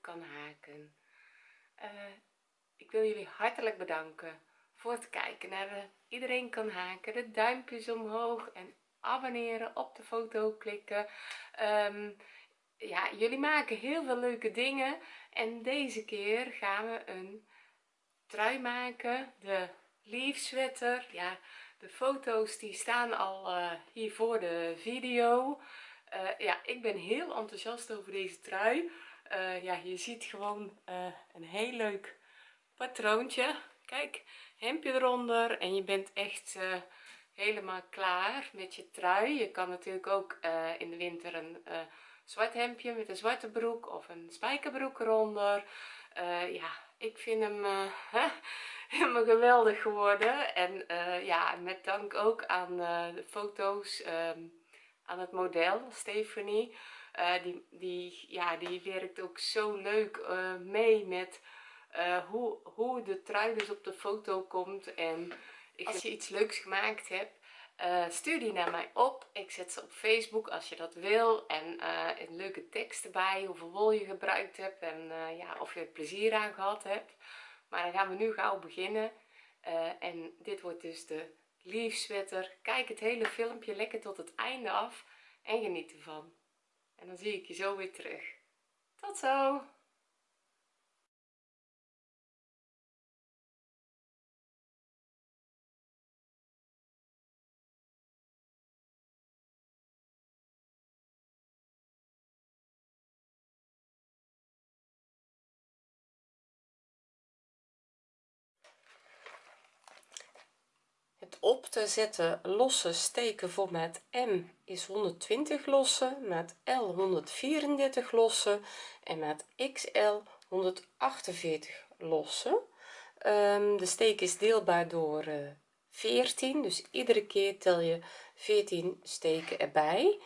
kan haken. Uh, ik wil jullie hartelijk bedanken voor het kijken naar de iedereen kan haken. De duimpjes omhoog en abonneren op de foto klikken. Um, ja jullie maken heel veel leuke dingen. En deze keer gaan we een trui maken. De leaf sweater. Ja de foto's die staan al uh, hier voor de video uh, ja ik ben heel enthousiast over deze trui. Uh, ja je ziet gewoon een heel leuk patroontje. Kijk hemdje eronder en je bent echt helemaal klaar met je trui. Je kan natuurlijk ook in de winter een zwart hemdje met een zwarte broek of een spijkerbroek eronder. Ja ik vind hem helemaal geweldig geworden. En ja met dank ook aan de foto's um, aan het model Stephanie. Die, die ja die werkt ook zo leuk mee met hoe, hoe de trui dus op de foto komt. En als je iets leuks gemaakt hebt stuur die naar mij op. Ik zet ze op facebook als je dat wil. En een leuke tekst erbij hoeveel wol je gebruikt hebt en ja of je er plezier aan gehad hebt. Maar dan gaan we nu gauw beginnen. En dit wordt dus de leaf sweater kijk het hele filmpje lekker tot het einde af en geniet ervan. En dan zie ik je zo weer terug. Tot zo op te zetten. Losse steken voor maat M is 120 lossen maat L 134 lossen en maat XL 148 lossen. Um, de steek is deelbaar door uh, eh, 14 dus iedere keer tel je 14 steken erbij.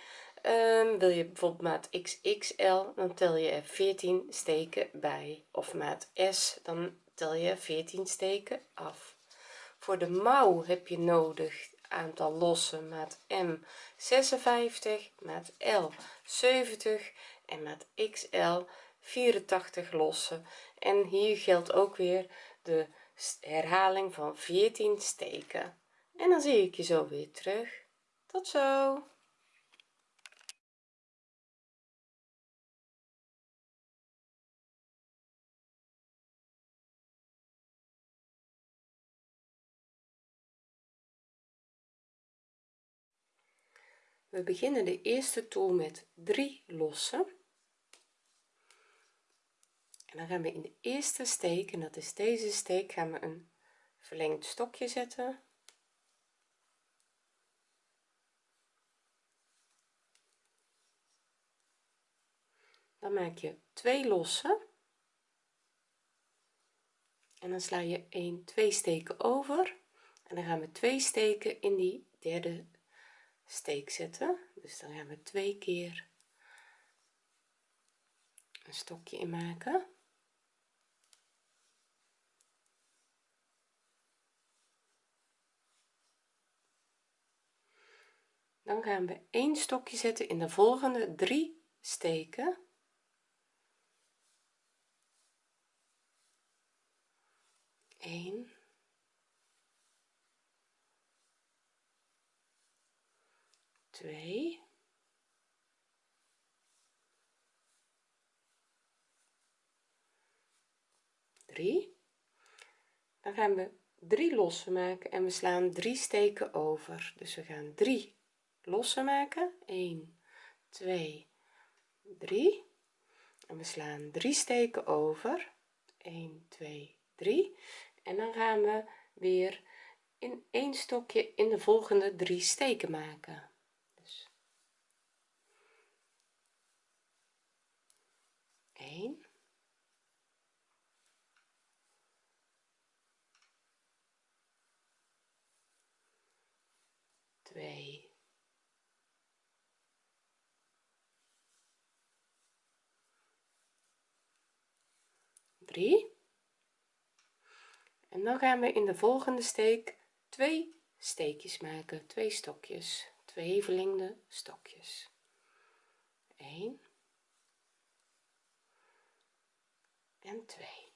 Um, wil je bijvoorbeeld maat XXL dan tel je er 14 steken bij. Of maat S dan tel je 14 steken af voor de mouw heb je nodig aantal lossen maat M 56 maat L 70 en maat XL 84 lossen. En hier geldt ook weer de herhaling van 14 steken. En dan zie ik je zo weer terug. Tot zo we beginnen de eerste toer met 3 lossen en dan gaan we in de eerste steek en dat is deze steek gaan we een verlengd stokje zetten. Dan maak je twee lossen en dan sla je 1 2 steken over. En dan gaan we twee steken in die derde steek zetten dus dan gaan we twee keer een stokje in maken dan gaan we één stokje zetten in de volgende drie steken Eén. 2 3 dan gaan we drie lossen maken en we slaan drie steken over. Dus we gaan 3 lossen maken. 1 2 3 en we slaan drie steken over. 1 2 3 en dan gaan we weer in één stokje in de volgende drie steken maken 1 2 3 en dan gaan we in de volgende steek twee steekjes maken. Twee stokjes. Twee verlengde stokjes. 1 en 2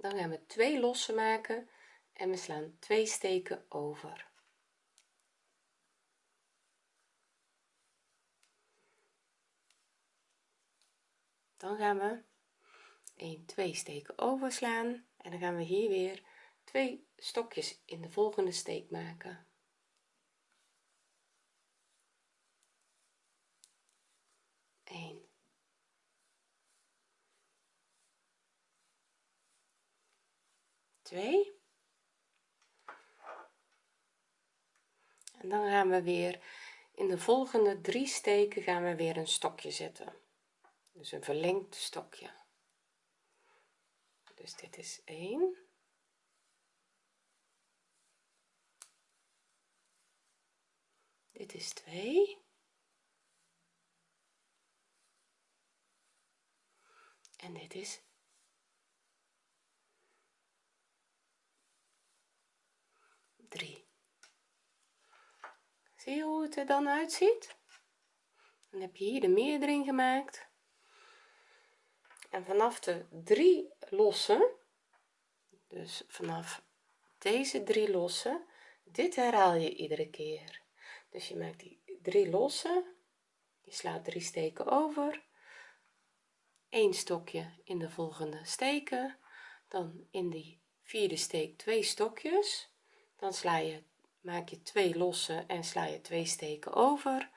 dan gaan we twee lossen maken en we slaan twee steken over. Dan gaan we 1 2 steken overslaan en dan gaan we hier weer twee stokjes in de volgende steek maken Eén. Twee. En dan gaan we weer in de volgende drie steken gaan we weer een stokje zetten dus een verlengd stokje dus dit is 1 dit is 2 en dit is 3 zie je hoe het er dan uitziet? Dan heb je hier de meerdering gemaakt. En vanaf de drie lossen dus vanaf deze drie lossen dit herhaal je iedere keer dus je maakt die drie lossen. Je slaat drie steken over. Een stokje in de volgende steken. Dan in die vierde steek twee stokjes. Dan sla je maak je twee lossen en sla je twee steken over.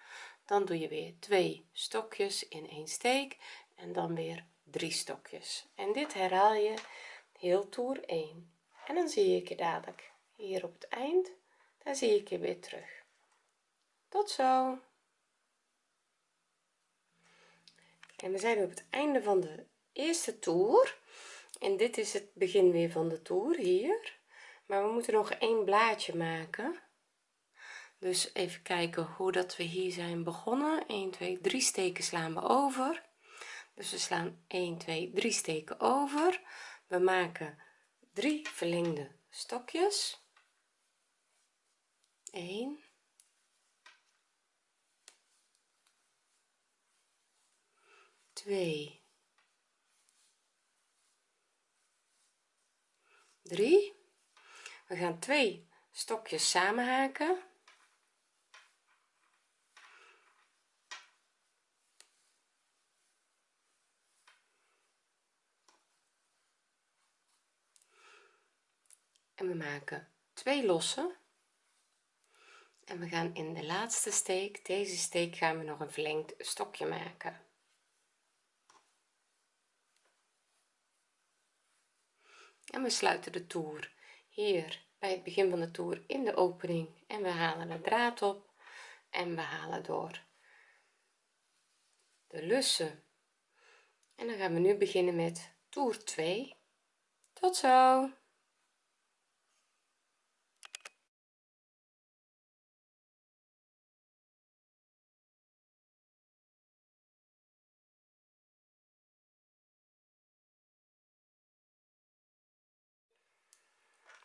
Dan doe je weer twee stokjes in een steek en dan weer drie stokjes. En dit herhaal je heel toer 1 en dan zie ik je dadelijk hier op het eind. Daar zie ik je weer terug tot zo. En we zijn op het einde van de eerste toer. En dit is het begin weer van de toer hier. Maar we moeten nog één blaadje maken. Dus even kijken hoe dat we hier zijn begonnen. 1 2 3 steken slaan we over. Dus we slaan 1 2 3 steken over. We maken 3 verlengde stokjes. 1 2 3 we gaan twee stokjes samen haken en we maken twee lossen en we gaan in de laatste steek deze steek gaan we nog een verlengd stokje maken en we sluiten de toer hier bij het begin van de toer in de opening. En we halen de draad op en we halen door de lussen. En dan gaan we nu beginnen met toer 2 tot zo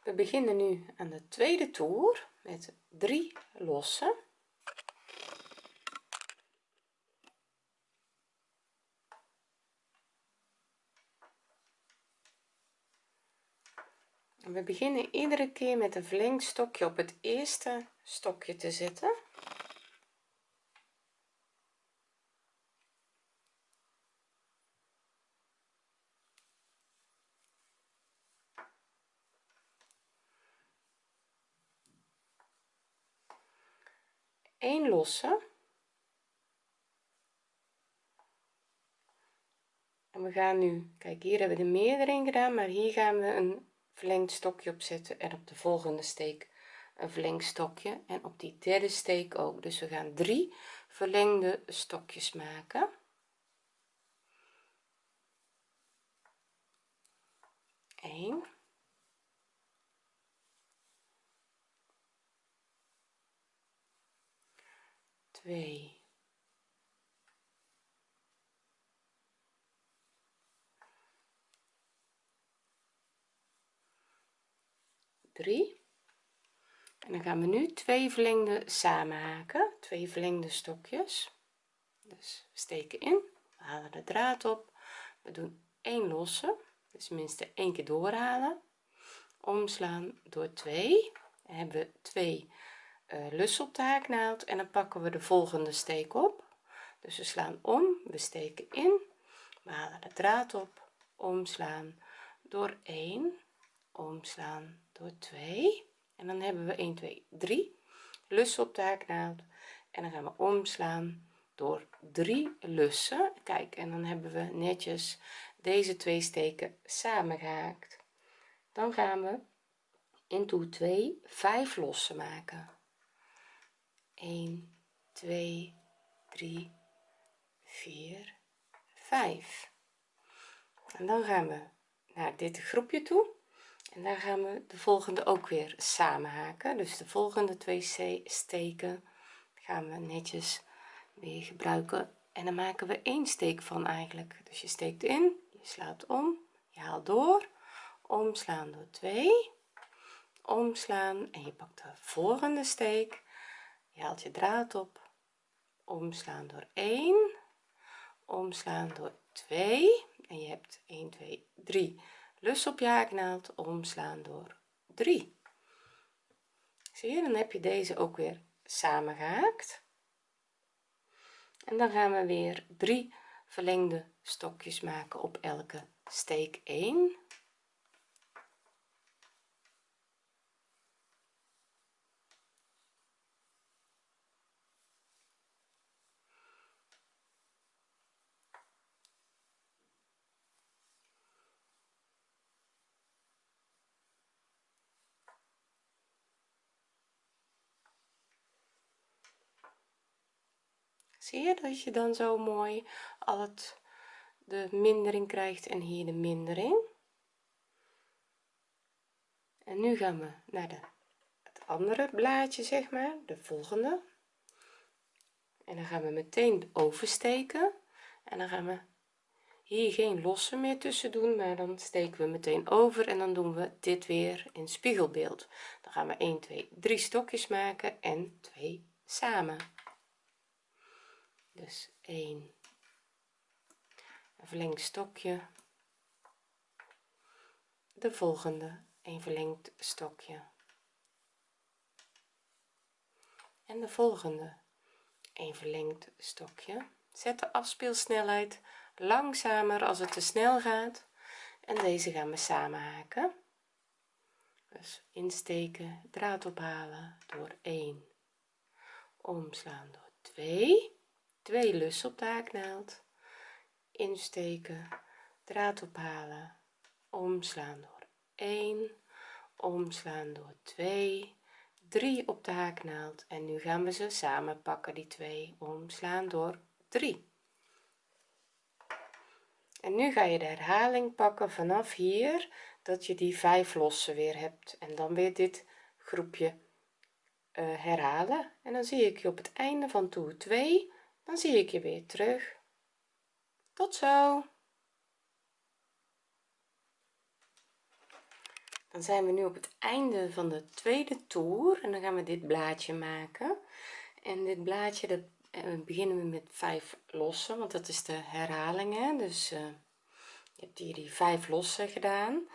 we beginnen nu aan de tweede toer met 3 lossen en we beginnen iedere keer met een verlengstokje op het eerste stokje te zetten een losse en we gaan nu kijk hier hebben we de meerdering gedaan maar hier gaan we een verlengd stokje op zetten en op de volgende steek een verlengd stokje en op die derde steek ook. Dus we gaan drie verlengde stokjes maken. 1 2 3 en dan gaan we nu twee verlengde samenhaken twee verlengde stokjes. Dus we steken in. Halen de draad op. We doen 1 losse. Dus minste één keer doorhalen. Omslaan door 2 hebben we 2 eh, lus op de haaknaald en dan pakken we de volgende steek op. Dus we slaan om we steken in we halen de draad op omslaan door 1 omslaan door 2 en dan hebben we 1 2 3 lus op de haaknaald en dan gaan we omslaan door 3 lussen. Kijk en dan hebben we netjes deze twee steken samengehaakt. dan gaan we in toer 2 5 lossen maken. 1 2 3 4 5 en dan gaan we naar dit groepje toe. En daar gaan we de volgende ook weer samen haken. Dus de volgende twee steken gaan we netjes weer gebruiken. En dan maken we één steek van eigenlijk. Dus je steekt in je slaat om je haalt door. Omslaan door 2 omslaan en je pakt de volgende steek je haalt je draad op. Omslaan door 1 omslaan door 2 en je hebt 1 2 3 lus op je haaknaald. Omslaan door 3 zie je dan heb je deze ook weer samen gehaakt en dan gaan we weer drie verlengde stokjes maken op elke steek 1 zie je dat je dan zo mooi al het de mindering krijgt en hier de mindering? En nu gaan we naar de het andere blaadje zeg maar de volgende. En dan gaan we meteen oversteken. En dan gaan we hier geen losse meer tussen doen maar dan steken we meteen over en dan doen we dit weer in spiegelbeeld. Dan gaan we 1 2 3 stokjes maken en 2 samen dus 1 een verlengd stokje. De volgende een verlengd stokje. En de volgende een verlengd stokje. Zet de afspeelsnelheid langzamer als het te snel gaat. En deze gaan we samen haken. Dus insteken draad ophalen door 1 omslaan door 2 2 lussen op de haaknaald insteken draad ophalen omslaan door 1 omslaan door 2 3 op de haaknaald en nu gaan we ze samen pakken die twee omslaan door 3 en nu ga je de herhaling pakken vanaf hier dat je die vijf lossen weer hebt en dan weer dit groepje uh, herhalen. En dan zie ik je op het einde van toer 2 dan zie ik je weer terug. Tot zo. Dan zijn we nu op het einde van de tweede toer en dan gaan we dit blaadje maken. En dit blaadje dat uh, beginnen we met 5 lossen want dat is de herhaling hè? dus uh, je hebt hier die 5 lossen gedaan.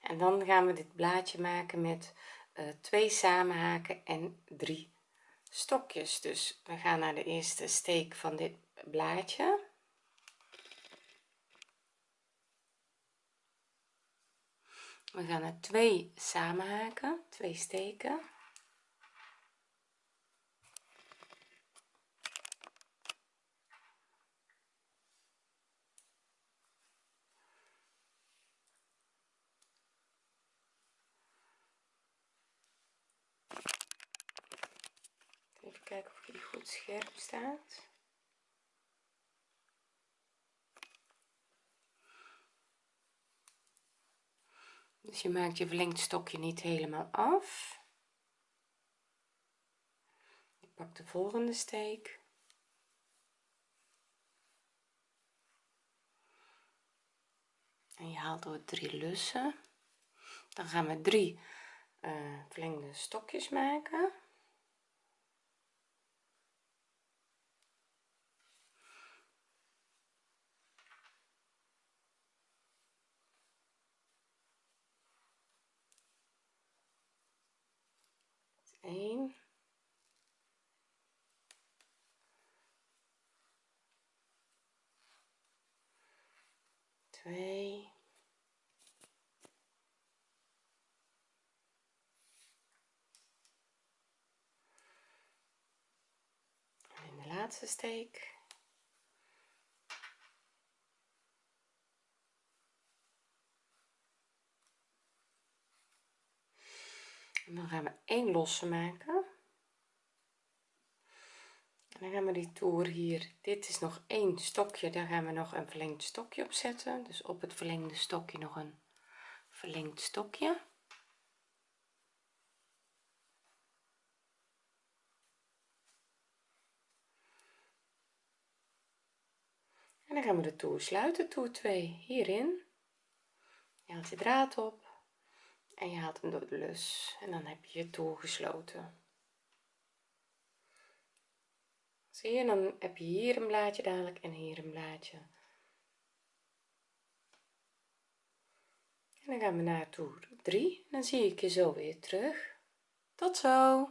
En dan gaan we dit blaadje maken met uh, twee samenhaken en drie stokjes. Dus we gaan naar de eerste steek van dit blaadje. We gaan er twee samenhaken twee steken kijken of die goed scherp staat. Dus je maakt je verlengd stokje niet helemaal af. Je pakt de volgende steek. En je haalt door drie lussen. Dan gaan we drie uh, verlengde stokjes maken Eén. Twee. En de steek. En dan gaan we één losse maken. En dan gaan we die toer hier dit is nog één stokje daar gaan we nog een verlengd stokje op zetten. Dus op het verlengde stokje nog een verlengd stokje dan gaan we de toer sluiten toer 2 hierin. Je haalt je draad op en je haalt hem door de lus. En dan heb je je toer gesloten. Zie je dan heb je hier een blaadje dadelijk en hier een blaadje. En dan gaan we naar toer 3 dan zie ik je zo weer terug. Tot zo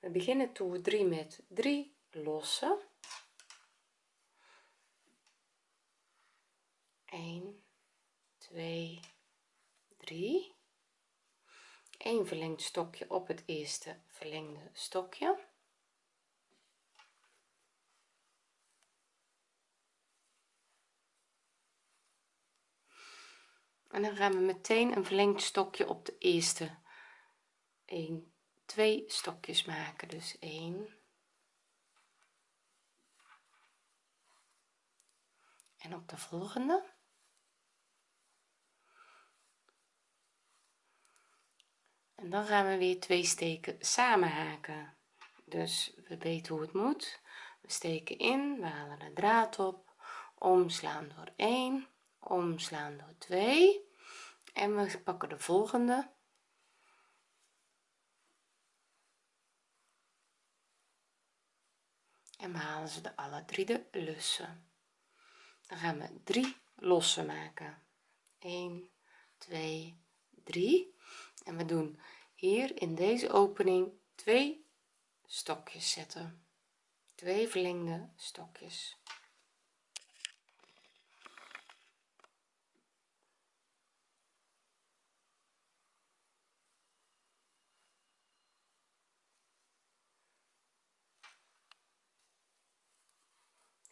we beginnen toer 3 met 3 lossen. 1 2 3 1 verlengd stokje op het eerste verlengde stokje. En dan gaan we meteen een verlengd stokje op de eerste. 1 2 stokjes maken dus 1 en op de volgende. En dan gaan we weer twee steken samen haken. Dus we weten hoe het moet. We steken in we halen de draad op. Omslaan door 1 omslaan door 2 en we pakken de volgende en we halen ze de alle drie de lussen. Dan gaan we drie lossen maken. 1 2 3 en we doen hier in deze opening twee stokjes zetten. Twee verlengde stokjes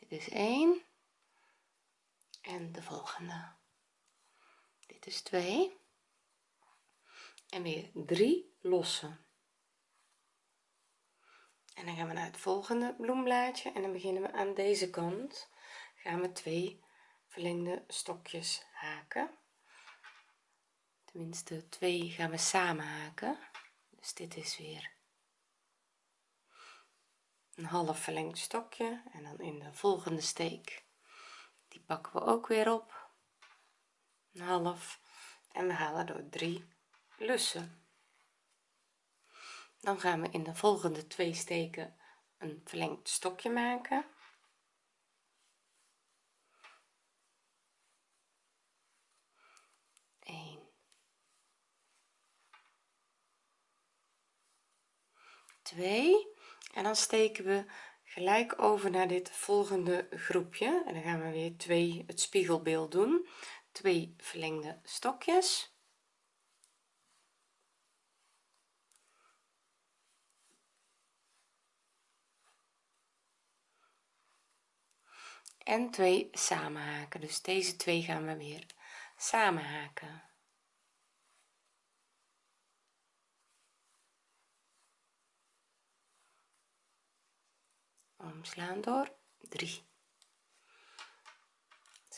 dit is 1 en de volgende. Dit is 2 en weer 3 lossen. En dan gaan we naar het volgende bloemblaadje en dan beginnen we aan deze kant. Gaan we twee verlengde stokjes haken. Tenminste twee gaan we samen haken. Dus dit is weer een half verlengd stokje en dan in de volgende steek. Die pakken we ook weer op. Een half. En we halen door 3 lussen. Dan gaan we in de volgende twee steken een verlengd stokje maken. Eén, twee en dan steken we gelijk over naar dit volgende groepje. En dan gaan we weer twee het spiegelbeeld doen. Twee verlengde stokjes. En twee samen haken dus deze twee gaan we weer samen omslaan door 3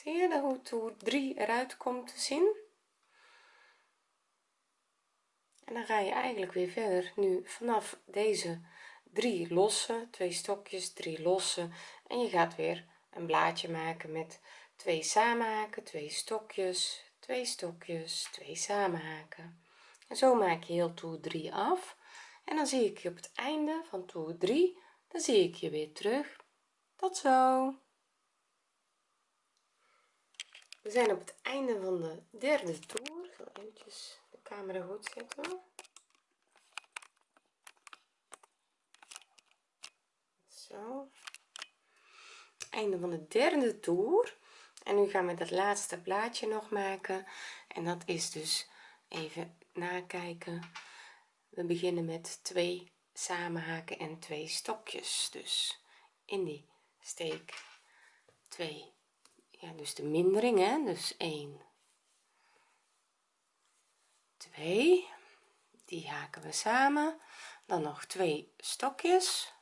zie je hoe toer 3 eruit komt te zien? En dan ga je eigenlijk weer verder. Nu vanaf deze drie losse twee stokjes drie losse. En je gaat weer een blaadje maken met twee samenhaken twee stokjes twee stokjes twee samenhaken. En zo maak je heel toer 3 af. En dan zie ik je op het einde van toer 3 dan zie ik je weer terug. Tot zo. We zijn op het einde van de derde toer. Ik zal eventjes de camera goed zetten. Zo. Einde van de derde toer. En nu gaan we dat laatste blaadje nog maken. En dat is dus even nakijken. We beginnen met twee samenhaken en twee stokjes dus in die steek. 2 ja dus de mindering hè. Dus 1 2 die haken we samen. Dan nog twee stokjes.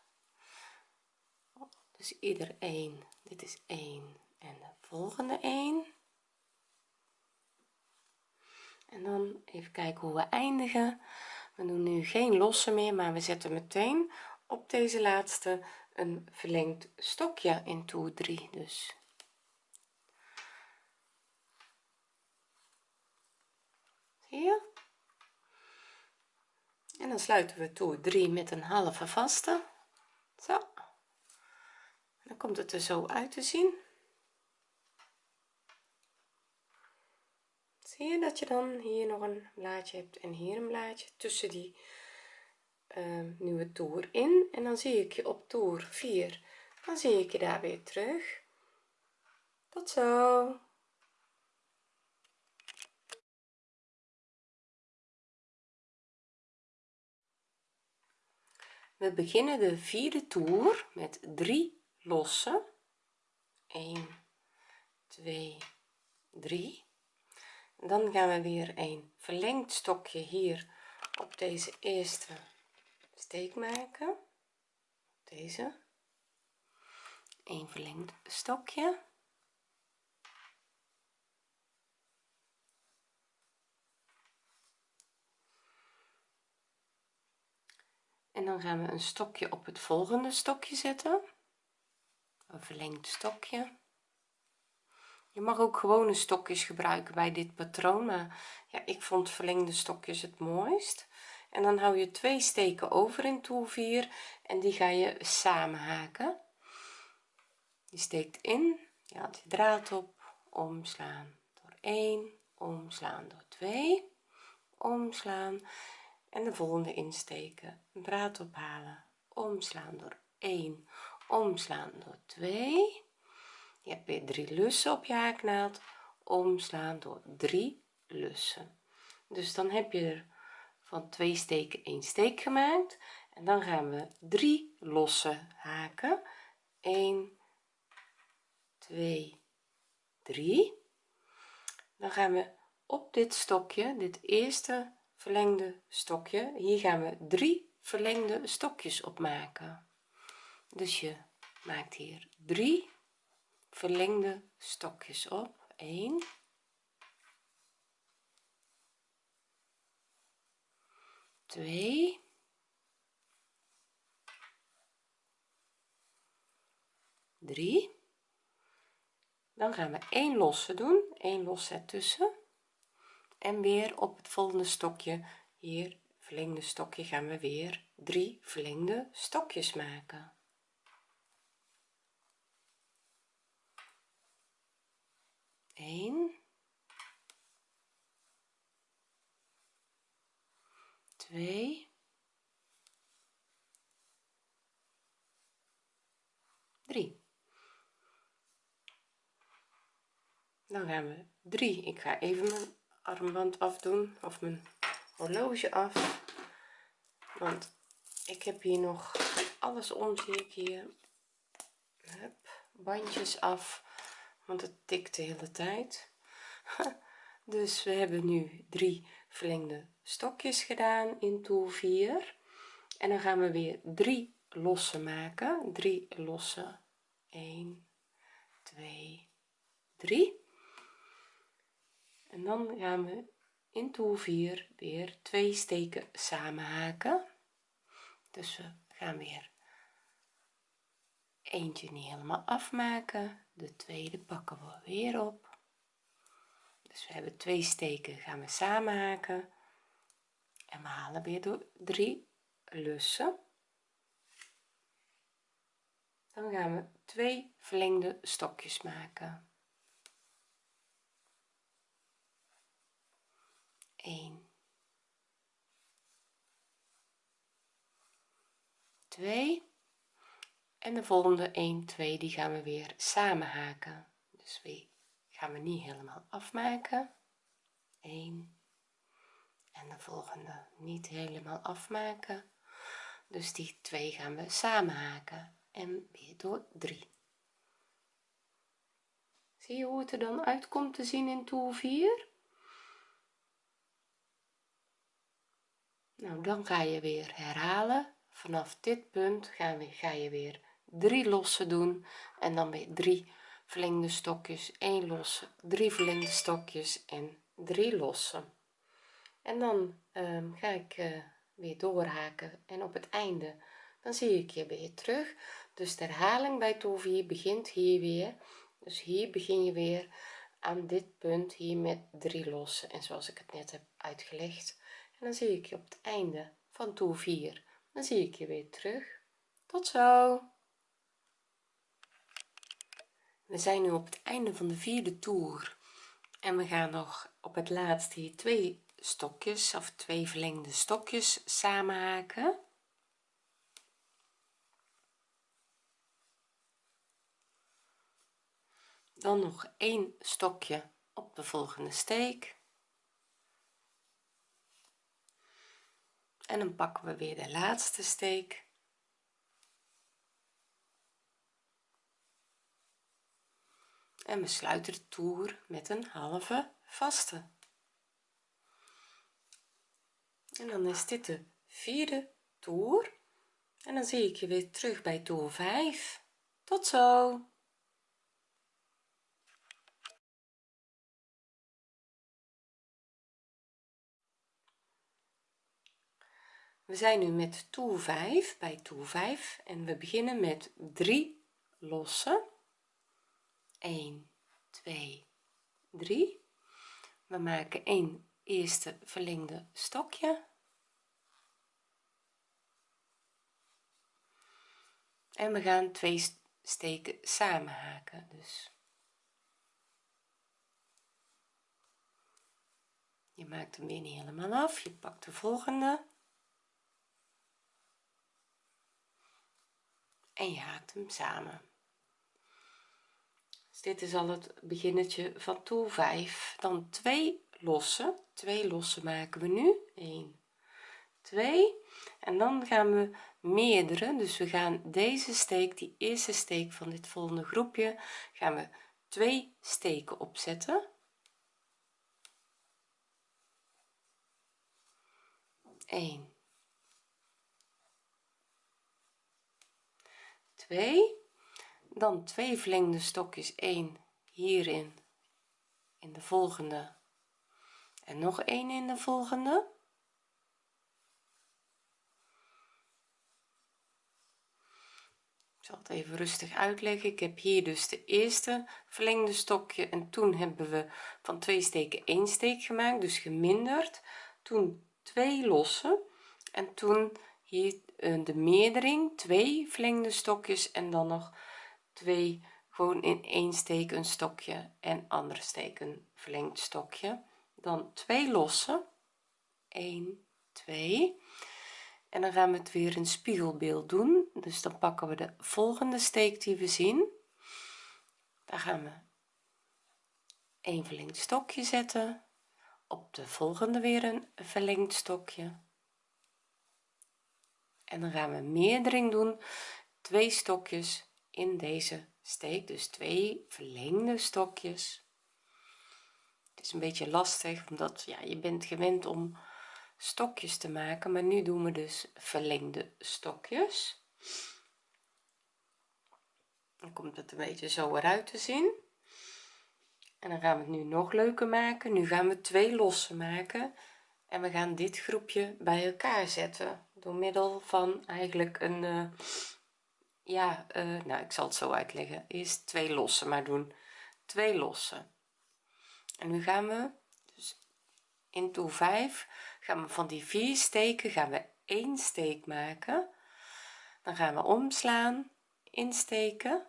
Dus ieder 1 dit is 1 en de volgende 1 en dan even kijken hoe we eindigen we doen nu geen losse meer maar we zetten meteen op deze laatste een verlengd stokje in toer 3 dus. Zie je? En dan sluiten we toer 3 met een halve vaste. Zo. Dan komt het er zo uit te zien zie je dat je dan hier nog een blaadje hebt en hier een blaadje tussen die uh, nieuwe toer in. En dan zie ik je op toer 4 dan zie ik je daar weer terug. Tot zo. We beginnen de vierde toer met 3 losse 1 2 3 dan gaan we weer een verlengd stokje hier op deze eerste steek maken. Deze. Een verlengd stokje. En dan gaan we een stokje op het volgende stokje zetten. Een verlengd stokje je mag ook gewone stokjes gebruiken bij dit patroon maar ja ik vond verlengde stokjes het mooist. En dan hou je twee steken over in toer 4 en die ga je samen haken. Je steekt in je haalt je draad op omslaan door 1 omslaan door 2 omslaan en de volgende insteken draad ophalen omslaan door 1 omslaan door 2 je hebt weer drie lussen op je haaknaald omslaan door drie lussen. Dus dan heb je er van twee steken één steek gemaakt. En dan gaan we drie losse haken. 1 2 3 dan gaan we op dit stokje dit eerste verlengde stokje hier gaan we drie verlengde stokjes op maken. Dus je maakt hier drie verlengde stokjes op. 1 2 3 dan gaan we 1 losse doen 1 los ertussen. En weer op het volgende stokje hier verlengde stokje gaan we weer 3 verlengde stokjes maken 1 2 3 dan gaan we 3 ik ga even mijn armband afdoen of mijn horloge af. Want ik heb hier nog alles om zie ik hier. Hup, bandjes af want het tikt de hele tijd. Dus we hebben nu drie verlengde stokjes gedaan in toer 4 en dan gaan we weer drie losse maken. Drie losse. 1 2 3 en dan gaan we in toer 4 weer twee steken samen haken. Dus we gaan weer eentje niet helemaal afmaken de tweede pakken we weer op. Dus we hebben twee steken gaan we samen haken. En we halen weer door drie lussen. Dan gaan we twee verlengde stokjes maken. 1 2 en de volgende 1 2 die gaan we weer samen haken. Dus we gaan we niet helemaal afmaken. 1 en de volgende niet helemaal afmaken. Dus die twee gaan we samen haken. En weer door 3 zie je hoe het er dan uitkomt te zien in toer 4 nou dan ga je weer herhalen. Vanaf dit punt gaan we ga je weer drie losse doen en dan weer drie verlengde stokjes 1 losse 3 verlengde stokjes en 3 losse en dan um, ga ik uh, weer doorhaken en op het einde dan zie ik je weer terug. Dus de herhaling bij 4 begint hier weer. Dus hier begin je weer aan dit punt hier met drie losse en zoals ik het net heb uitgelegd. En dan zie ik je op het einde van toer 4 dan zie ik je weer terug. Tot zo we zijn nu op het einde van de vierde toer. En we gaan nog op het laatst hier twee stokjes of twee verlengde stokjes samen haken dan nog één stokje op de volgende steek. En dan pakken we weer de laatste steek en we sluiten de toer met een halve vaste. En dan is dit de vierde toer. En dan zie ik je weer terug bij toer 5 tot zo! We zijn nu met toer 5 bij toer 5 en we beginnen met 3 lossen 1 2 3 we maken een eerste verlengde stokje. En we gaan twee steken samen haken dus. Je maakt hem weer niet helemaal af je pakt de volgende. En je haakt hem samen dit is al het beginnetje van toer 5 dan twee losse twee losse maken we nu. 1 2 en dan gaan we meerdere. Dus we gaan deze steek die eerste steek van dit volgende groepje gaan we twee steken opzetten. 1 2 dan twee verlengde stokjes 1 hierin in de volgende en nog een in de volgende. Ik zal het even rustig uitleggen. Ik heb hier dus de eerste verlengde stokje en toen hebben we van twee steken één steek gemaakt dus geminderd. Toen twee losse en toen hier eh, de meerdering twee verlengde stokjes en dan nog twee gewoon in één steek een stokje en andere steek een verlengd stokje. Dan twee losse. 1 2 en dan gaan we het weer een spiegelbeeld doen. Dus dan pakken we de volgende steek die we zien. Daar gaan we een verlengd stokje zetten. Op de volgende weer een verlengd stokje. En dan gaan we meerdering doen. Twee stokjes in deze steek dus twee verlengde stokjes. Het is een beetje lastig omdat ja je bent gewend om stokjes te maken maar nu doen we dus verlengde stokjes. Dan komt het een beetje zo eruit te zien. En dan gaan we het nu nog leuker maken. Nu gaan we twee losse maken en we gaan dit groepje bij elkaar zetten door middel van eigenlijk een uh, ja uh, nou ik zal het zo uitleggen. Eerst twee losse maar doen. Twee losse en nu gaan we dus in toer 5 gaan we van die vier steken gaan we één steek maken. Dan gaan we omslaan insteken.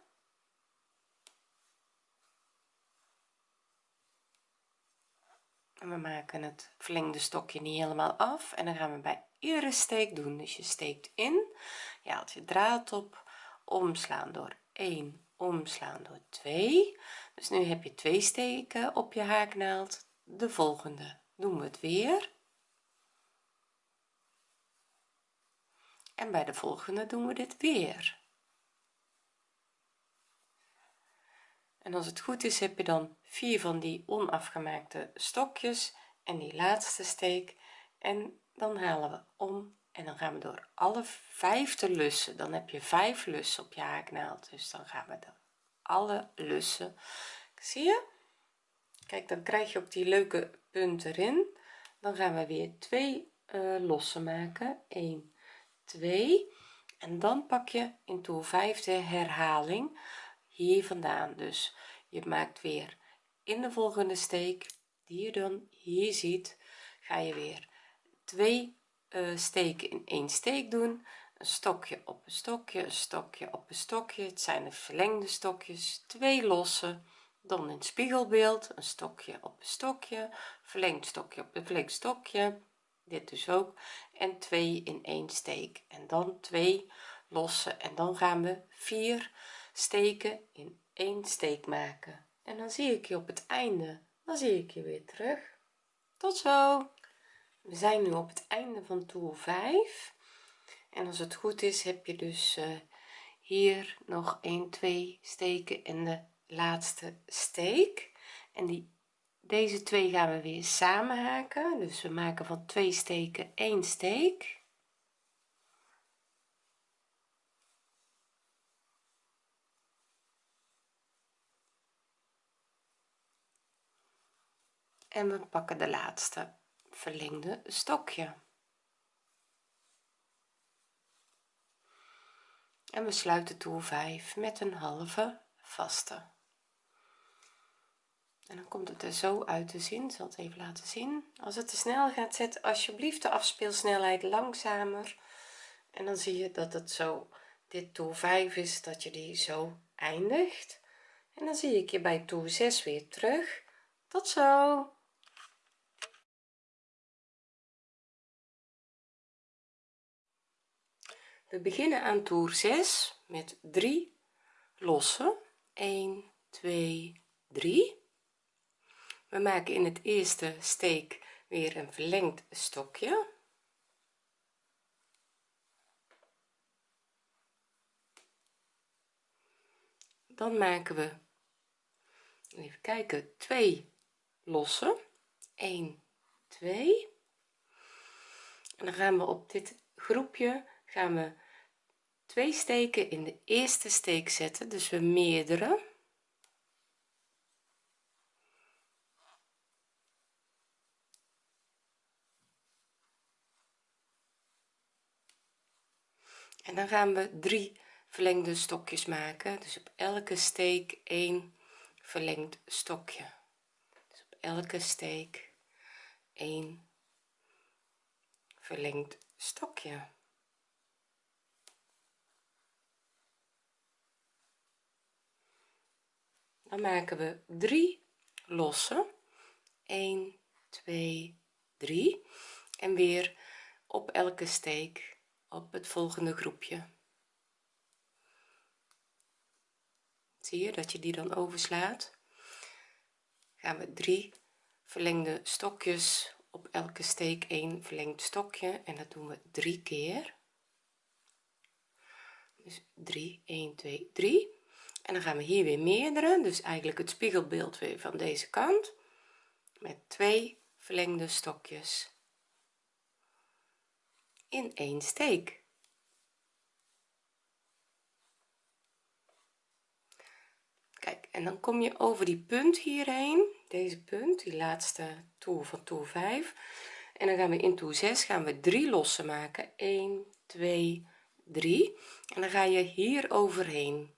En we maken het verlengde stokje niet helemaal af. En dan gaan we bij iedere steek doen. Dus je steekt in je haalt je draad op omslaan door 1 omslaan door 2 dus nu heb je twee steken op je haaknaald. De volgende doen we het weer. En bij de volgende doen we dit weer. En als het goed is heb je dan vier van die onafgemaakte stokjes en die laatste steek. En dan halen we om en dan gaan we door alle vijfde lussen. Dan heb je vijf lussen op je haaknaald. Dus dan gaan we door alle lussen. Zie je? Kijk dan krijg je ook die leuke punt erin. Dan gaan we weer twee uh, lossen maken. 1 2 en dan pak je in toer 5 de herhaling hier vandaan. Dus je maakt weer in de volgende steek die je dan hier ziet ga je weer twee steken in één steek doen. Een stokje op een stokje een stokje op een stokje. Het zijn de verlengde stokjes. Twee losse dan in spiegelbeeld. Een stokje op een stokje. Verlengd stokje op een verlengd stokje. Dit dus ook. En twee in één steek. En dan twee losse en dan gaan we vier steken in één steek maken. En dan zie ik je op het einde. Dan zie ik je weer terug. Tot zo we zijn nu op het einde van toer 5 en als het goed is heb je dus uh, hier nog 1 2 steken in de laatste steek. En die deze twee gaan we weer samen haken. Dus we maken van twee steken één steek. En we pakken de laatste verlengde stokje. En we sluiten toer 5 met een halve vaste. En dan komt het er zo uit te zien zal het even laten zien. Als het te snel gaat zet alsjeblieft de afspeelsnelheid langzamer. En dan zie je dat het zo dit toer 5 is dat je die zo eindigt. En dan zie ik je bij toer 6 weer terug. Tot zo we beginnen aan toer 6 met 3 losse. 1 2 3 we maken in het eerste steek weer een verlengd stokje. Dan maken we even kijken 2 losse. 1 2 en dan gaan we op dit groepje gaan we twee steken in de eerste steek zetten dus we meerdere. En dan gaan we drie verlengde stokjes maken. Dus op elke steek 1 verlengd stokje. Dus op elke steek 1 verlengd stokje dan maken we 3 losse. 1 2 3 en weer op elke steek op het volgende groepje. Zie je dat je die dan overslaat? Gaan we 3 verlengde stokjes op elke steek 1 verlengd stokje. En dat doen we drie keer. Dus 3 1 2 3 en dan gaan we hier weer meerdere dus eigenlijk het spiegelbeeld weer van deze kant. Met twee verlengde stokjes. In één steek. Kijk en dan kom je over die punt hierheen. Deze punt die laatste toer van toer 5 en dan gaan we in toer 6 gaan we drie lossen maken. 1 2 3 en dan ga je hier overheen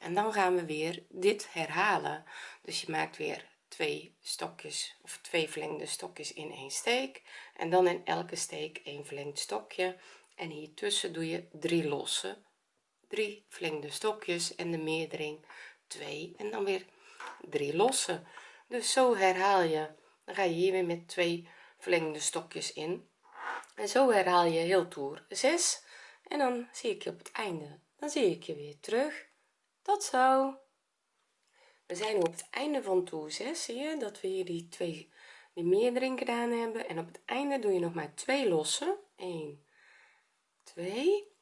en dan gaan we weer dit herhalen. Dus je maakt weer twee stokjes of twee verlengde stokjes in één steek. En dan in elke steek een verlengd stokje. En hier tussen doe je drie losse drie verlengde stokjes en de meerdering 2 en dan weer drie losse. Dus zo herhaal je. Dan ga je hier weer met twee verlengde stokjes in. En zo herhaal je heel toer 6 en dan zie ik je op het einde. Dan zie ik je weer terug tot zo we zijn nu op het einde van toer 6 zie je dat we hier die twee die meerdering gedaan hebben. En op het einde doe je nog maar twee lossen. 1 2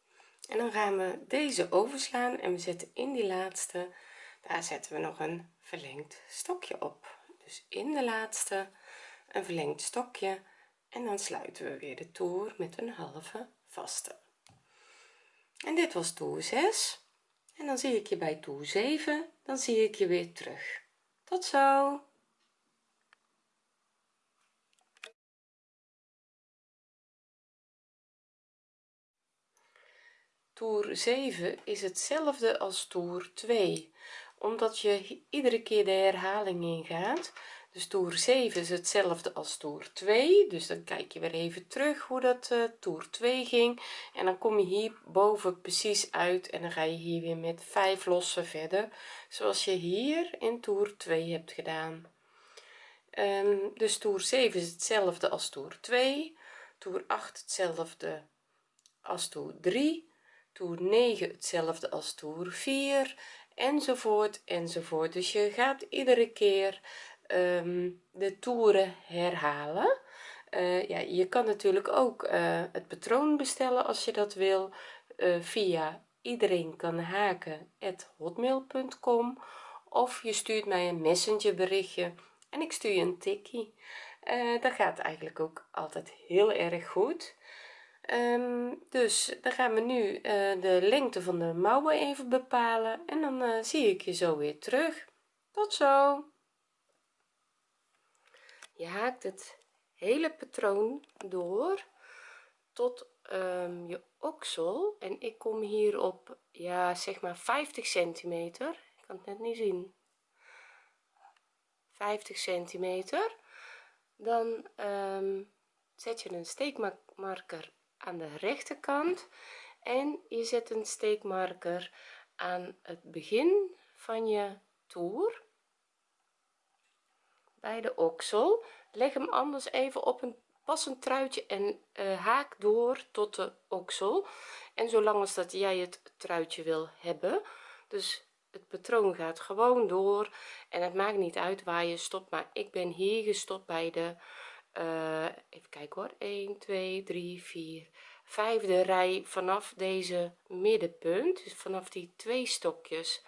en dan gaan we deze overslaan en we zetten in die laatste daar zetten we nog een verlengd stokje op. Dus in de laatste een verlengd stokje. En dan sluiten we weer de toer met een halve vaste. En dit was toer 6 en dan zie ik je bij toer 7 dan zie ik je weer terug. Tot zo. Toer 7 is hetzelfde als toer 2 omdat je iedere keer de herhaling ingaat dus toer 7 is hetzelfde als toer 2 dus dan kijk je weer even terug hoe dat uh, toer 2 ging. En dan kom je hier boven precies uit en dan ga je hier weer met 5 lossen verder zoals je hier in toer 2 hebt gedaan. Um, dus toer 7 is hetzelfde als toer 2 toer 8 hetzelfde als toer 3 toer 9 hetzelfde als toer 4 enzovoort enzovoort. Dus je gaat iedere keer um, de toeren herhalen. Uh, ja je kan natuurlijk ook uh, het patroon bestellen als je dat wil uh, via iedereen kan haken hotmail.com of je stuurt mij een messenger berichtje en ik stuur je een tikkie. Dat gaat eigenlijk ook altijd heel erg goed. Um, dus dan gaan we nu de lengte van de mouwen even bepalen en dan zie ik je zo weer terug. Tot zo je haakt het hele patroon door tot um, je oksel. En ik kom hier op ja zeg maar 50 centimeter. Ik kan het net niet zien. 50 centimeter. Dan um, zet je een steekmarker aan de rechterkant. En je zet een steekmarker aan het begin van je toer bij de oksel. Leg hem anders even op een passend truitje en uh, haak door tot de oksel. En zolang als dat jij het truitje wil hebben. Dus het patroon gaat gewoon door. En het maakt niet uit waar je stopt maar ik ben hier gestopt bij de uh, even kijken hoor. 1 2 3 4 vijfde rij vanaf deze middenpunt. Dus vanaf die twee stokjes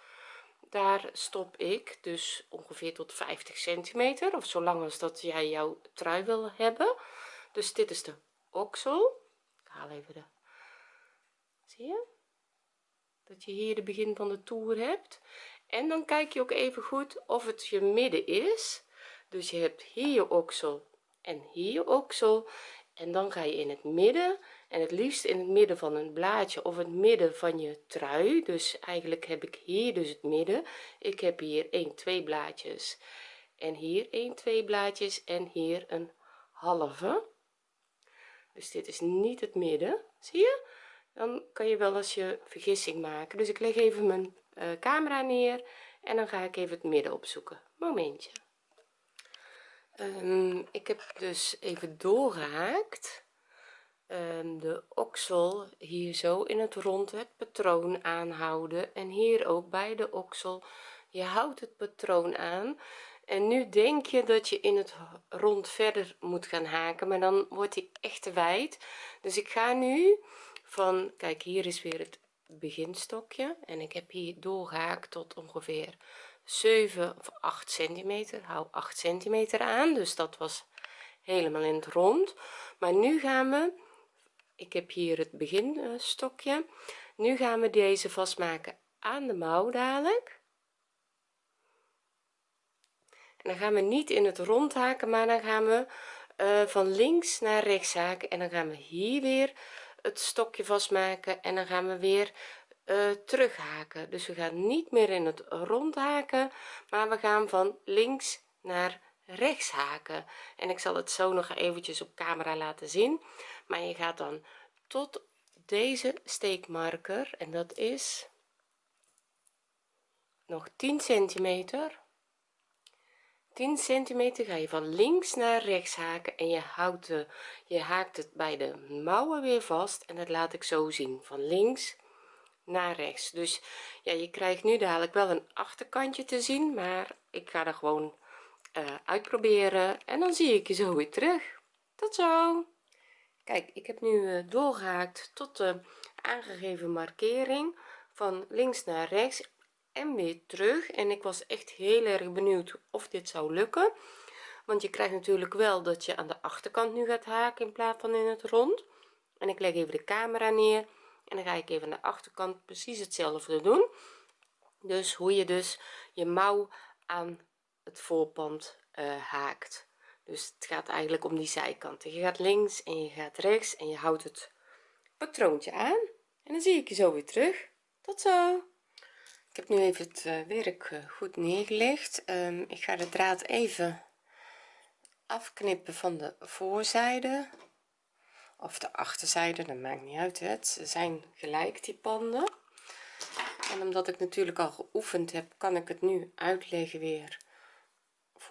daar stop ik dus ongeveer tot 50 centimeter of zolang als dat jij jouw trui wil hebben. Dus dit is de oksel. Ik haal even de zie je? Dat je hier de begin van de toer hebt. En dan kijk je ook even goed of het je midden is. Dus je hebt hier je oksel en hier je oksel. En dan ga je in het midden en het liefst in het midden van een blaadje of het midden van je trui. Dus eigenlijk heb ik hier dus het midden. Ik heb hier 1 2 blaadjes en hier 1 2 blaadjes en hier een halve. Dus dit is niet het midden. Zie je? Dan kan je wel eens je vergissing maken. Dus ik leg even mijn uh, camera neer en dan ga ik even het midden opzoeken. Momentje. Um, ik heb dus even doorgehaakt de oksel hier zo in het rond het patroon aanhouden en hier ook bij de oksel. Je houdt het patroon aan en nu denk je dat je in het rond verder moet gaan haken maar dan wordt hij echt te wijd. Dus ik ga nu van kijk hier is weer het beginstokje en ik heb hier doorgehaakt tot ongeveer 7 of 8 centimeter. Hou 8 centimeter aan dus dat was helemaal in het rond. Maar nu gaan we ik heb hier het beginstokje. Nu gaan we deze vastmaken aan de mouw dadelijk. En dan gaan we niet in het rond haken maar dan gaan we uh, van links naar rechts haken. En dan gaan we hier weer het stokje vastmaken en dan gaan we weer uh, terug haken. Dus we gaan niet meer in het rond haken maar we gaan van links naar rechts haken. En ik zal het zo nog eventjes op camera laten zien maar je gaat dan tot deze steekmarker en dat is nog 10 centimeter. 10 centimeter ga je van links naar rechts haken en je houdt de je haakt het bij de mouwen weer vast en dat laat ik zo zien van links naar rechts. Dus ja je krijgt nu dadelijk wel een achterkantje te zien maar ik ga er gewoon uh, uitproberen en dan zie ik je zo weer terug. Tot zo kijk ik heb nu uh, doorgehaakt tot de aangegeven markering van links naar rechts en weer terug. En ik was echt heel erg benieuwd of dit zou lukken. Want je krijgt natuurlijk wel dat je aan de achterkant nu gaat haken in plaats van in het rond. En ik leg even de camera neer en dan ga ik even aan de achterkant precies hetzelfde doen. Dus hoe je dus je mouw aan het voorpand uh, haakt dus het gaat eigenlijk om die zijkanten. Je gaat links en je gaat rechts en je houdt het patroontje aan. En dan zie ik je zo weer terug. Tot zo. Ik heb nu even het uh, werk uh, goed neergelegd. Um, ik ga de draad even afknippen van de voorzijde. Of de achterzijde dat maakt niet uit het ze zijn gelijk die panden. En omdat ik natuurlijk al geoefend heb kan ik het nu uitleggen weer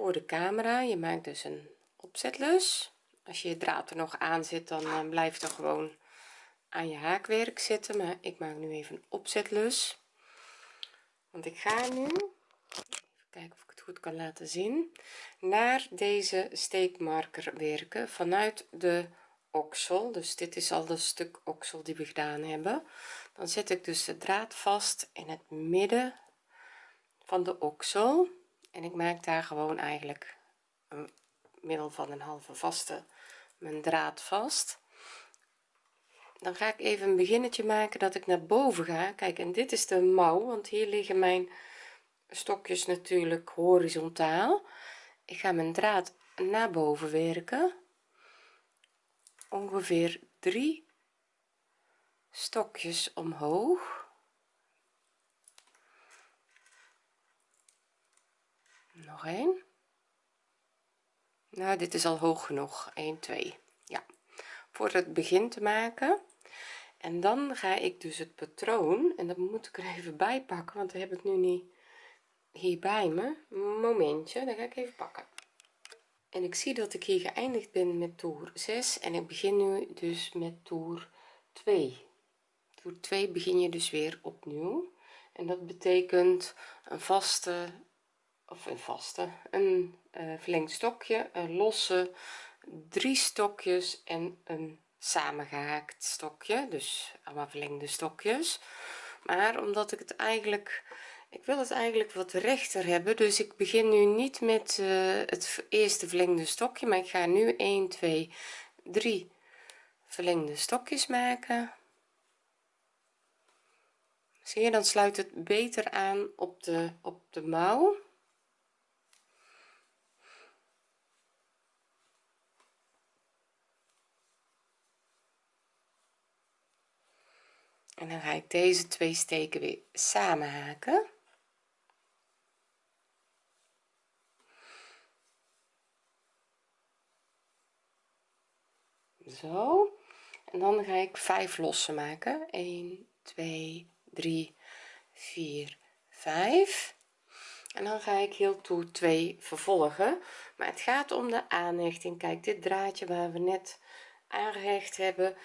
voor de camera. Je maakt dus een opzetlus. Als je je draad er nog aan zit dan uh, blijft er gewoon aan je haakwerk zitten. Maar ik maak nu even een opzetlus. Want ik ga nu even kijken of ik het goed kan laten zien naar deze steekmarker werken vanuit de oksel. Dus dit is al de stuk oksel die we gedaan hebben. Dan zet ik dus de draad vast in het midden van de oksel en ik maak daar gewoon eigenlijk een middel van een halve vaste mijn draad vast. Dan ga ik even een beginnetje maken dat ik naar boven ga. Kijk en dit is de mouw want hier liggen mijn stokjes natuurlijk horizontaal. Ik ga mijn draad naar boven werken. Ongeveer drie stokjes omhoog nog een nou dit is al hoog genoeg. 1 2 ja. Voor het begin te maken. En dan ga ik dus het patroon en dat moet ik er even bij pakken want dat heb ik nu niet hier bij me. Momentje dan ga ik even pakken. En ik zie dat ik hier geëindigd ben met toer 6 en ik begin nu dus met toer 2 toer 2 begin je dus weer opnieuw. En dat betekent een vaste of een vaste. Een uh, verlengd stokje een losse drie stokjes en een samengehaakt stokje. Dus allemaal verlengde stokjes. Maar omdat ik het eigenlijk ik wil het eigenlijk wat rechter hebben. Dus ik begin nu niet met uh, het eerste verlengde stokje maar ik ga nu 1 2 3 verlengde stokjes maken. Zie je dan sluit het beter aan op de op de mouw en dan ga ik deze twee steken weer samen haken zo. En dan ga ik 5 lossen maken. 1 2 3 4 5 en dan ga ik heel toe 2 vervolgen. Maar het gaat om de aanhechting. Kijk dit draadje waar we net aangehecht hebben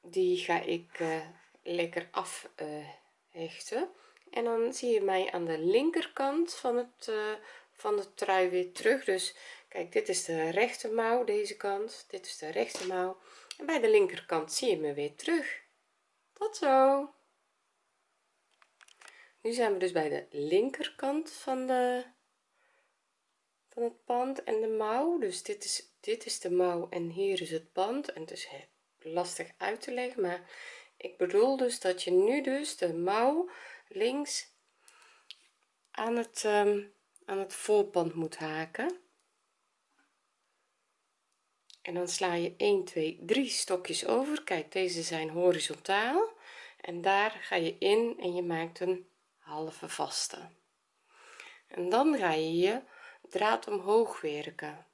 die ga ik uh, lekker afhechten uh, en dan zie je mij aan de linkerkant van het uh, van de trui weer terug. Dus kijk dit is de rechte mouw deze kant. Dit is de rechte mouw. En bij de linkerkant zie je me weer terug. Tot zo. Nu zijn we dus bij de linkerkant van de van het pand en de mouw. Dus dit is dit is de mouw en hier is het pand. En het is lastig uit te leggen maar ik bedoel dus dat je nu dus de mouw links aan het um, aan het voorpand moet haken. En dan sla je 1 2 3 stokjes over. Kijk deze zijn horizontaal. En daar ga je in en je maakt een halve vaste. En dan ga je je draad omhoog werken.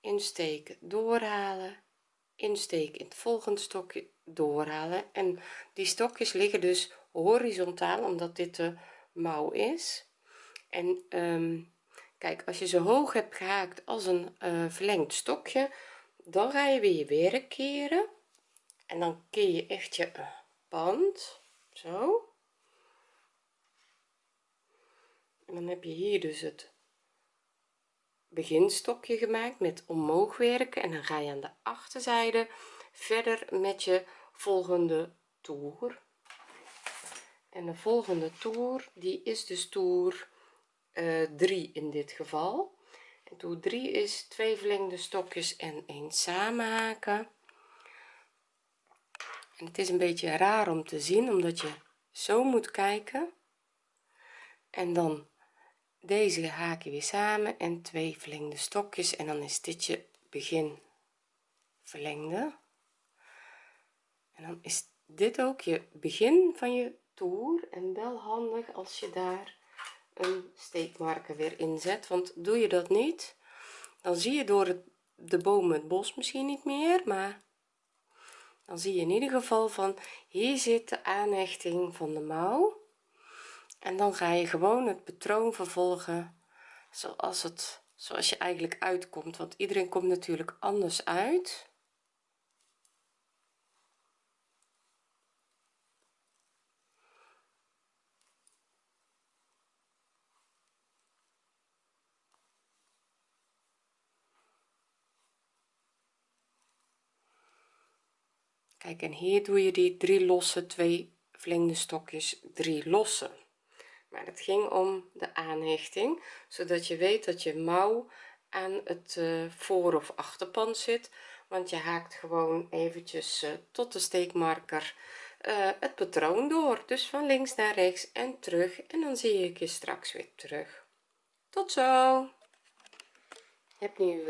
Insteken doorhalen. Insteken in het volgende stokje doorhalen. En die stokjes liggen dus horizontaal omdat dit de mouw is. En um, kijk als je zo hoog hebt gehaakt als een uh, verlengd stokje dan ga je weer je werk keren. En dan keer je echt je band zo. En dan heb je hier dus het beginstokje gemaakt met omhoog werken. En dan ga je aan de achterzijde verder met je volgende toer. En de volgende toer die is dus toer uh, 3 in dit geval. En toer 3 is twee verlengde stokjes en een samenhaken. En het is een beetje raar om te zien omdat je zo moet kijken. En dan deze haak je weer samen en twee verlengde stokjes. En dan is dit je begin verlengde dan is dit ook je begin van je toer. En wel handig als je daar een steekmarker weer inzet want doe je dat niet dan zie je door het, de bomen het bos misschien niet meer. Maar dan zie je in ieder geval van hier zit de aanhechting van de mouw. En dan ga je gewoon het patroon vervolgen zoals het zoals je eigenlijk uitkomt. Want iedereen komt natuurlijk anders uit kijk en hier doe je die drie losse twee verlengde stokjes drie losse. Maar het ging om de aanhechting zodat je weet dat je mouw aan het uh, voor of achterpand zit. Want je haakt gewoon eventjes uh, tot de steekmarker uh, het patroon door. Dus van links naar rechts en terug. En dan zie ik je straks weer terug. Tot zo! Je hebt nu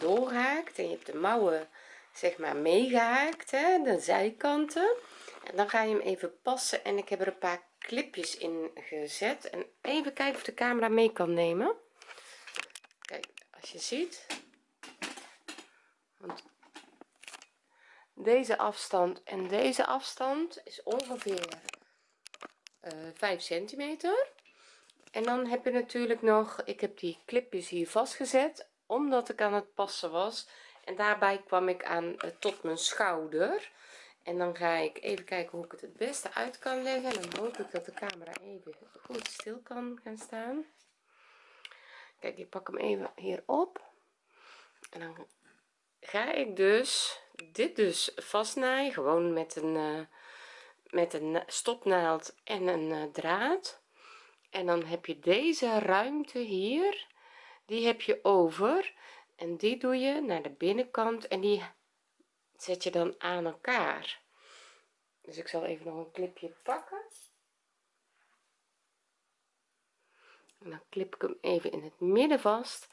doorgehaakt en je hebt de mouwen zeg maar meegehaakt hè, de zijkanten. En dan ga je hem even passen en ik heb er een paar clipjes in gezet. En even kijken of de camera mee kan nemen. Kijk als je ziet. Want deze afstand en deze afstand is ongeveer uh, 5 centimeter. En dan heb je natuurlijk nog ik heb die clipjes hier vastgezet omdat ik aan het passen was en daarbij kwam ik aan uh, tot mijn schouder. En dan ga ik even kijken hoe ik het het beste uit kan leggen. En dan hoop ik dat de camera even goed stil kan gaan staan. Kijk ik pak hem even hier op. En dan ga ik dus dit dus vastnaaien. Gewoon met een uh, met een stopnaald en een uh, draad. En dan heb je deze ruimte hier. Die heb je over en die doe je naar de binnenkant en die zet je dan aan elkaar. Dus ik zal even nog een clipje pakken. En dan klip ik hem even in het midden vast.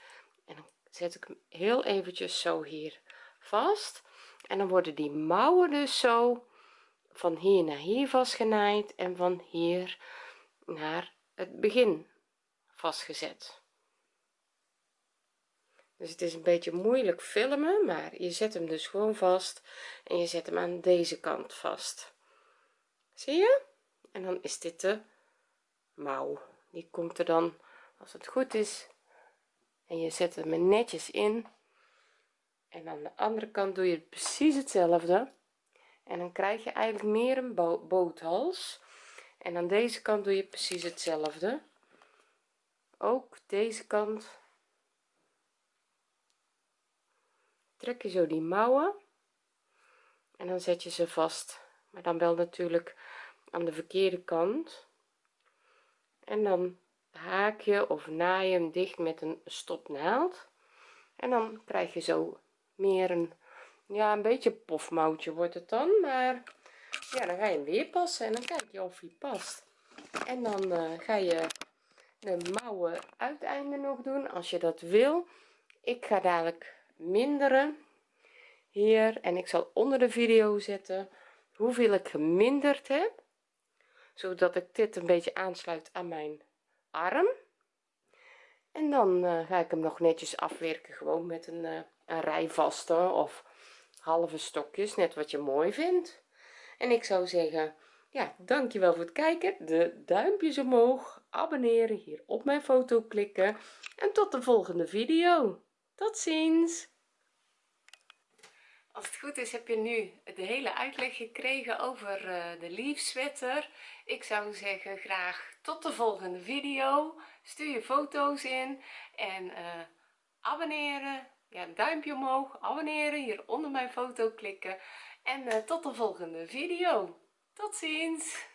En dan zet ik hem heel eventjes zo hier vast. En dan worden die mouwen dus zo van hier naar hier vastgenaaid en van hier naar het begin vastgezet dus het is een beetje moeilijk filmen maar je zet hem dus gewoon vast en je zet hem aan deze kant vast. Zie je? En dan is dit de mouw. Die komt er dan als het goed is en je zet hem netjes in. En aan de andere kant doe je precies hetzelfde. En dan krijg je eigenlijk meer een bo boothals. En aan deze kant doe je precies hetzelfde. Ook deze kant trek je zo die mouwen en dan zet je ze vast. Maar dan wel natuurlijk aan de verkeerde kant. En dan haak je of naai je hem dicht met een stopnaald. En dan krijg je zo meer een ja een beetje pofmouwtje wordt het dan. Maar ja dan ga je hem weer passen en dan kijk je of hij past. En dan uh, ga je de mouwen uiteinde nog doen als je dat wil. Ik ga dadelijk minderen hier. En ik zal onder de video zetten hoeveel ik geminderd heb zodat ik dit een beetje aansluit aan mijn arm. En dan uh, ga ik hem nog netjes afwerken gewoon met een, uh, een rij vaste of halve stokjes net wat je mooi vindt. En ik zou zeggen ja dankjewel voor het kijken. De duimpjes omhoog abonneren hier op mijn foto klikken. En tot de volgende video tot ziens. Als het goed is heb je nu de hele uitleg gekregen over uh, de leaf sweater. Ik zou zeggen graag tot de volgende video. Stuur je foto's in en uh, abonneren. Ja duimpje omhoog abonneren hier onder mijn foto klikken. En uh, tot de volgende video. Tot ziens